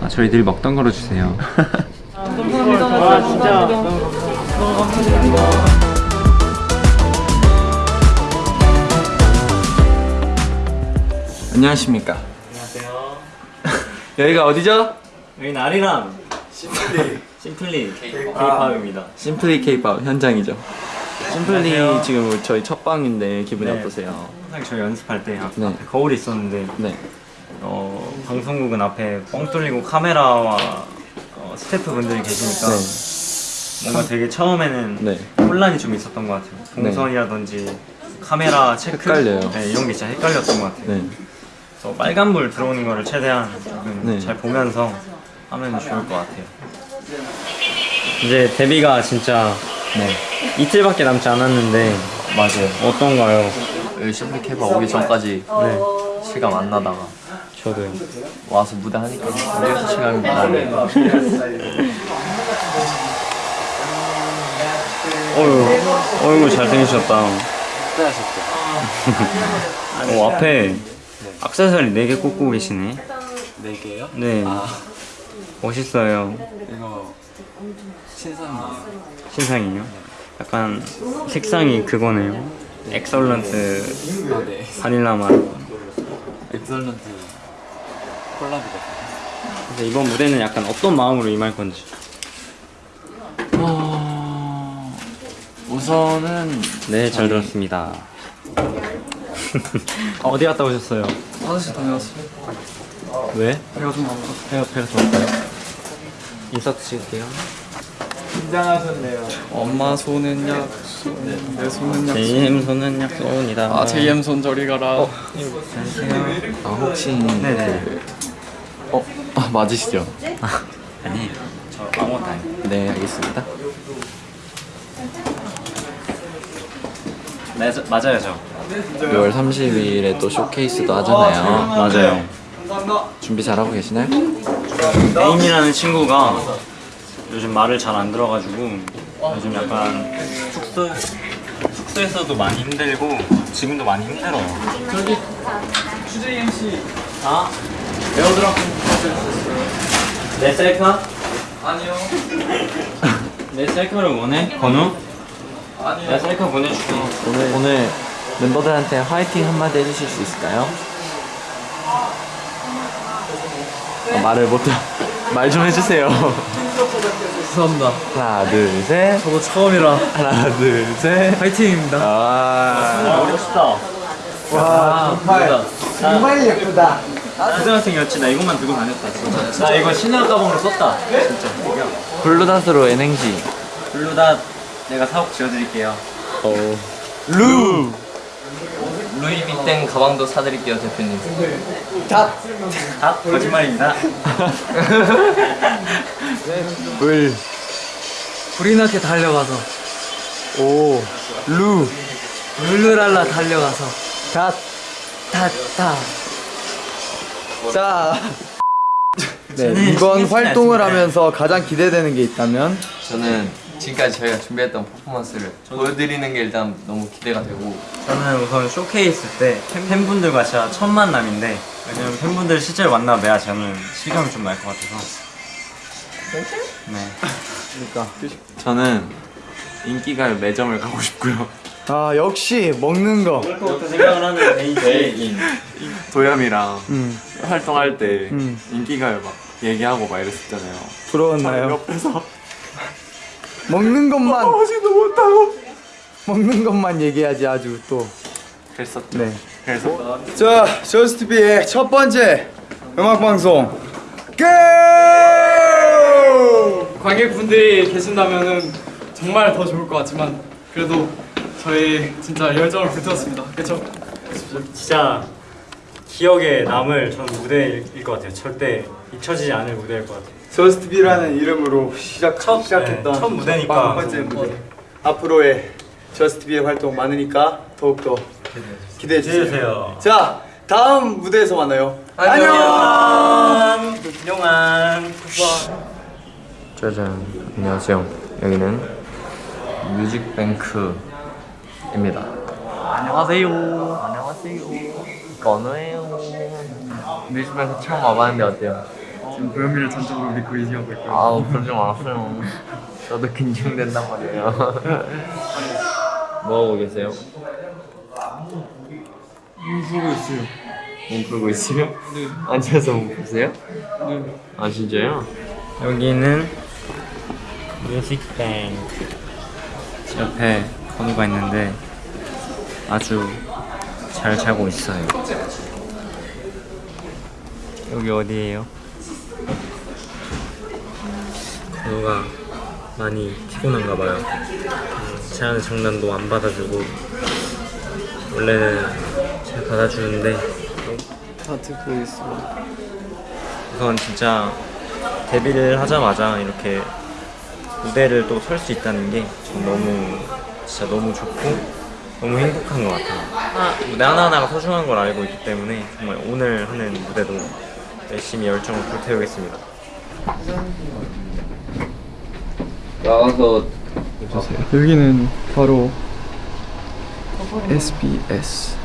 아, 저희 늘 먹던 거로 주세요. 와 진짜 안녕하십니까. 안녕하세요 여기가 어디죠? 여기는 아리랑 심플리 심플리 K-팝입니다 심플리 케이팝 현장이죠. 심플리 안녕하세요. 지금 저희 첫 방인데 기분이 네. 어떠세요? 항상 저희 연습할 때 앞- 네. 앞에 거울이 있었는데 네. 어, 방송국은 앞에 뻥 뚫리고 카메라와 어, 스태프분들이 계시니까 뭔가 되게 처음에는 네. 혼란이 좀 있었던 것 같아요 동선이라든지 카메라 체크 헷갈려요. 네, 이런 게 진짜 헷갈렸던 것 같아요 네. 그래서 빨간불 들어오는 거를 최대한 조금 네. 잘 보면서 하면 좋을 것 같아요. 이제 데뷔가 진짜 네. 이틀밖에 남지 않았는데 맞아요. 어떤가요? 심플리 케이팝 오기 전까지 네, 실감 안 나다가 저도요. 와서 무대 하니까 무대에서 실감이 나네 어유, 어이구 잘생기셨다. 어, 앞에 악세사리 4개 꽂고 계시네. 네 개요? 네. 멋있어요. 이거 신상이에요 신상이요. 약간 색상이 그거네요. 엑설런트 네 바닐라 맛. 엑설런트 그래서 이번 무대는 약간 어떤 마음으로 임할 건지. 어... 우선은 네, 잘 들었습니다. 어 디 갔다 오셨어요? 화장실 다녀왔어요 왜? 배가 좀 아파 배가 배가 좋을까요? 인사트 찍을게요. 엄마 손은 약손 내 손은 약손 JM 손은 약손이다. 아 JM 손 저리 가라 안녕하세요. 아 혹시 네네. 어? 아 맞으시죠? 아니에요. 저 아무것도 아니에요. 네 알겠습니다 맞아, 맞아요, 저. 6월 30일에 또 쇼케이스도 하잖아요 맞아요. 준비 잘하고 계시나요? 메인이라는 친구가 요즘 말을 잘 안 들어가지고 요즘 약간 숙소 숙소에서도 많이 힘들고 지금도 많이 힘들어요. 저기 주제 MC 아 AirDrop 내 셀카? 아니요. 내 셀카를 원해? 건우? 아니요. 내 셀카 보내줄게. 오늘 오늘 멤버들한테 화이팅 한마디 해주실 수 있을까요? 아, 말을 못해 말 좀 해주세요 죄송합니다. 하나 둘셋 저도 처음이라 하나 둘셋 파이팅입니다. 아 멋있다. 와, 정말 정말 예쁘다. 고등학생이었지 나 이것만 들고 다녔다 진짜. 나 이거 신랑 가방으로 썼다. 진짜. 블루닷으로 N행시 블루닷 내가 사업 지어드릴게요. 루 루이비땡 가방도 사드릴게요 대표님. 아 거짓말입니다. 을 불이 나게 달려가서 오루 룰루랄라 달려가서 닷 탔다. 자, 네, 이번 활동을. 하면서 가장 기대되는 게 있다면 저는 지금까지 저희가 준비했던 퍼포먼스를 보여드리는 게 일단 너무 기대가 되고 저는 우선 쇼케이스 때 팬- 팬분들과 진짜 첫 만남인데 왜냐면 팬분들 실제로 만나봐야 저는 실감이 좀 날 것 같아서. 네. 저는 인기가요 매점을 가고 싶고요. 아 역시 먹는 거. 그것부터 생각을 하는 베이지. 도겸이랑 음, 활동할 때 음. 인기가요 막 얘기하고 막 이랬었잖아요. 부러웠나요? 옆에서 먹는 것만 하지도 못하고 먹는 것만 얘기하지 아주 또. 그랬었죠. 네. 그래서 자, 저스트비의 첫 번째 음악 방송 고! 관객분들이 계신다면은 정말 더 좋을 것 같지만 그래도 저희 진짜 열정을 불태웠습니다. 그렇죠? 진짜 기억에 남을 전 무대일 것 같아요. 절대 잊혀지지 않을 무대일 것 같아요. 저스트비라는 이름으로 시작 첫, 시작했던 네, 첫 무대니까. 첫 번째 무대. 앞으로의 저스트비의 활동 많으니까 더욱더 기대해 주세요. 기대해주세요. 자, 다음 무대에서 만나요. 안녕. 안녕. 짜잔 안녕하세요 여기는 뮤직뱅크 입니다 안녕하세요 안녕하세요 건우예요 뮤직뱅크 처음 와봤는데 어때요? 고현미를 전적으로 믿고 의지하고 있고요. 아우 그러지 마세요. 저도 긴장된단 말이에요. 뭐 하고 계세요? 몸 풀고 있어요. 몸 풀고 있어요? 네. 앉아서 몸 푸세요? 네. 아 진짜요? 여기는 뮤직뱅크 옆에 건우가 있는데 아주 잘 자고 있어요 여기 어디예요? 건우가 많이 피곤한가 봐요 제 하는 장난도 안 받아주고 원래는 잘 받아주는데 다 듣고 있어. 우선 진짜 데뷔를 하자마자 이렇게 무대를 또 설 수 있다는 게전 너무 진짜 너무 좋고 너무 행복한 것 같아요. 하나, 무대 하나하나가 소중한 걸 알고 있기 때문에 정말 오늘 하는 무대도 열심히 열정을 불태우겠습니다. 나가서 여기는 바로 SBS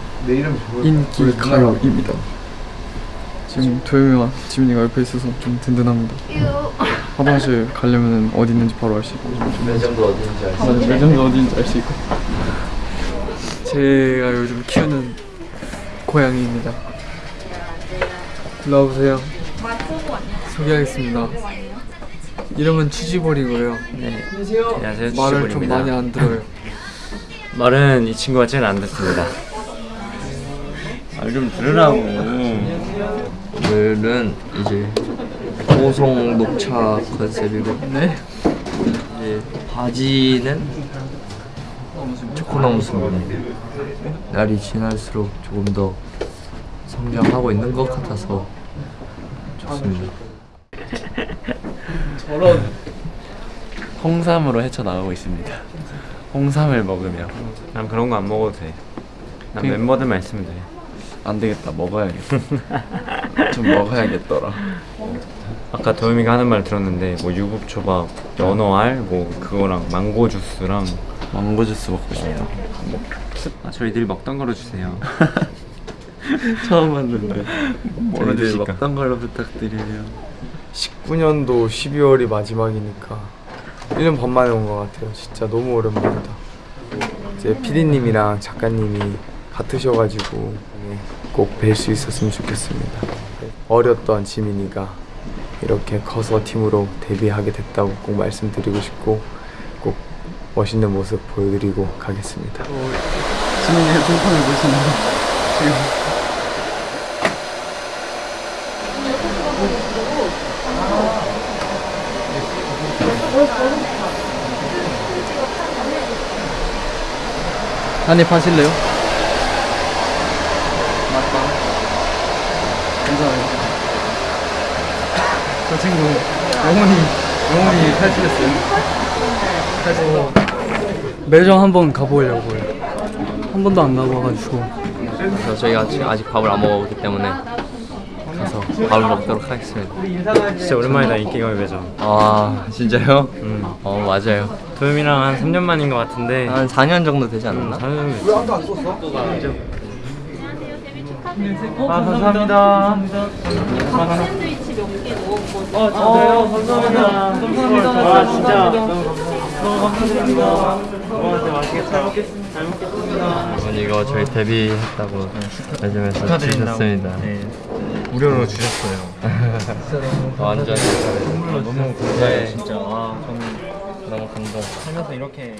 인기 가요입니다. 지금 도영이와 지민이가 옆에 있어서 좀 든든합니다. 화장실 가려면 어디 있는지 바로 알 수 있고 매점도 어딘지 알수 맞아 매점도 어디인지 알 수 있고 제가 요즘 키우는 고양이입니다. 일로 와보세요. 소개하겠습니다. 이름은 치즈볼이고요. 네. 안녕하세요. 말을 좀 치즈볼입니다. 많이 안 들어요. 말은 이 친구가 제일 안 듣습니다. 말 좀 들으라고. 오늘은 이제 호송 녹차 컨셉이고 네? 이제 바지는 초코나무스입니다. 날이 지날수록 조금 더 성장하고 있는 것 같아서 좋습니다. 홍삼으로 헤쳐나가고 있습니다. 홍삼을 먹으며 난 그런 거 안 먹어도 돼. 난 그- 멤버들만 있으면 돼. 안 되겠다 먹어야겠다. 좀 먹어야겠더라. 아까 도현이가 하는 말 들었는데 뭐 유부초밥, 연어알, 뭐 그거랑 망고 주스랑 망고 주스 먹고 싶다. 아, 저희들이 먹던 거로 주세요. 처음 봤는데 뭐로 저희들 주실까? 먹던 걸로 부탁드리면 19년도 12월이 마지막이니까 1년 반 만에 온 것 같아요. 진짜 너무 오랜만이다. 이제 PD님이랑 작가님이 같으셔가지고 꼭 뵐 수 있었으면 좋겠습니다. 어렸던 지민이가 이렇게 커서 팀으로 데뷔하게 됐다고 꼭 말씀드리고 싶고 꼭 멋있는 모습 보여드리고 가겠습니다. 지민이의 동판을 보시나요? 지금 한입 하실래요? 맞다. 감사해요. 저 친구 영혼이 영혼이 탈출했어요. 탈출. 매점 한번 가보려고요. 한 번도 안 가봐가지고 그래서 저희가 아직, 아직 밥을 안 먹었기 때문에 가서 밥을 먹도록 하겠습니다. 진짜 오랜만이다 인기가요 매점. 아 진짜요? 음. 어 맞아요. 도현이랑 한 3년 만인 것 같은데. 한 4년 정도 되지 않았나? 저는 왜아 감사합니다. 샌드위치 몇개 넣은 거. 아 진짜요? 감사합니다. 감사합니다. 와 진짜 너무 감사드립니다. 와 진짜 맛있게 잘 먹겠습니다. 잘 먹겠습니다. 여러분 이거 저희 데뷔했다고 매점에서 주셨습니다. 네. 무료로 주셨어요. 완전 너무 감사해요 네. 진짜. 아 저는 너무 감동. 살면서 이렇게